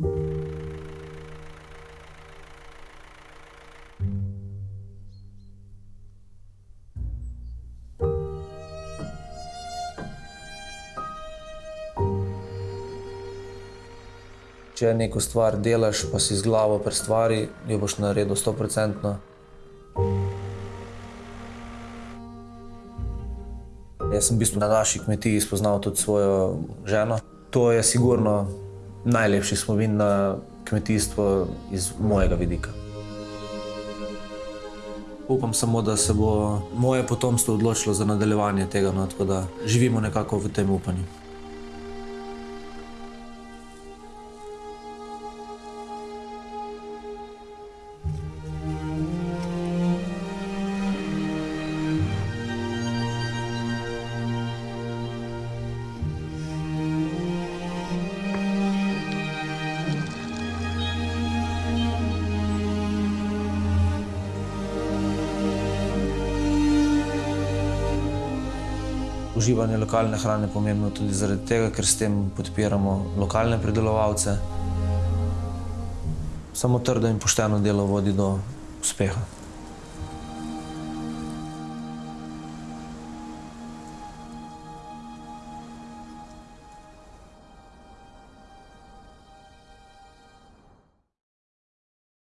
Če neko stvar delaš, pa si z glavo pri stvari, jo boš naredil stoprocentno. Jaz sem v bistvu na naši kmetiji spoznal tudi svojo ženo. To je sigurno najlepši spomin na kmetijstvo iz mojega vidika. Upam samo, da se bo moje potomstvo odločilo za nadaljevanje tega, no, tako da živimo nekako v tem upanju. Uživanje lokalne hrane je pomembno tudi zaradi tega, ker s tem podpiramo lokalne pridelovalce. Samo trdo in pošteno delo vodi do uspeha.